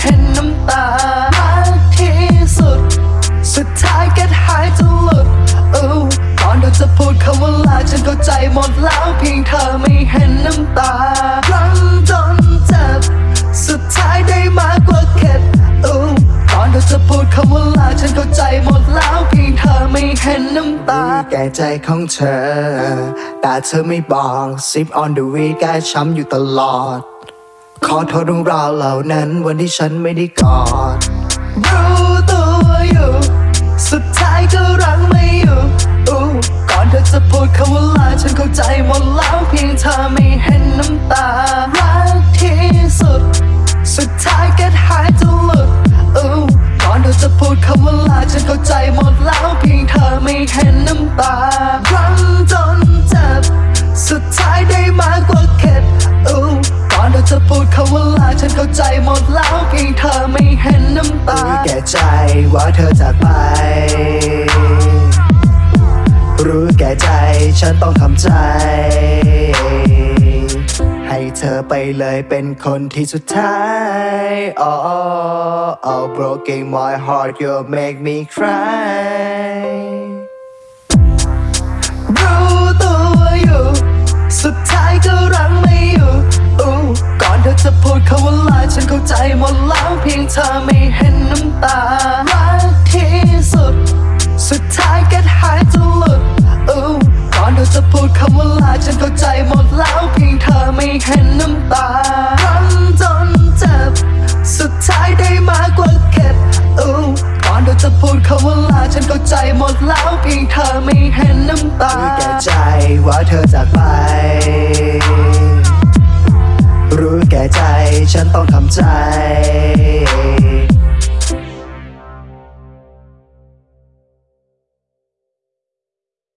เห็นน้ำตามาที่สุด สุดท้ายก็หายจะหลุดอู้ตอนเราจะพูดคำว่าลาฉันเข้าใจหมดแล้วเพียงเธอไม่เห็นน้ำตารั้งจนเจ็บ สุดท้ายได้มากกว่าเข็ดอู้ตอนเราจะพูดคำว่าลาฉันเข้าใจหมดแล้วเพียงเธอไม่เห็นน้ำตา แก่ใจของเธอ แต่เธอไม่บอกซิปออนเดอะวีแกช้ำอยู่ตลอด ขอโทษเรื่องราวเหล่านั้นวันที่ฉันไม่ได้กอดรู้ตัวอยู่ สุดท้ายก็รังไม่อยู่อู้ก่อนเธอจะพูดคำว่าลาฉันเข้าใจหมดแล้วเพียงเธอไม่เห็นน้ำตารักที่สุด สุดท้ายก็หายจะหลุดอู้ก่อนเธอจะพูดคำว่าลาฉันเข้าใจหมดแล้วเพียงเธอไม่เห็นน้ำตา ฉันเข้าใจหมดแล้วเพียงเธอไม่เห็นน้ำตารู้แก่ใจว่าเธอจากไป รู้แก่ใจฉันต้องทำใจ ให้เธอไปเลยเป็นคนที่สุดท้าย oh, oh, oh broken my heart you make me cry รู้ตัวอยู่ สุดท้ายก็รังไม่ ธอไม่เห็นน้ำตา รักที่สุด สุดท้ายก็หายจะหลุดอู้ก่อนเธอจะพูดคำว่าลาฉันเข้าใจหมดแล้วเพียงเธอไม่เห็นน้ำตารันจนเจ็บ สุดท้ายได้มากกว่าเข็ดอู้ก่อนเธอจะพูดคำว่าลาฉันเข้าใจหมดแล้วเพียงเธอไม่เห็นน้ำตารู้แก่ใจว่าเธอจากไป ฉันต้องทำใจ